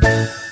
Bye.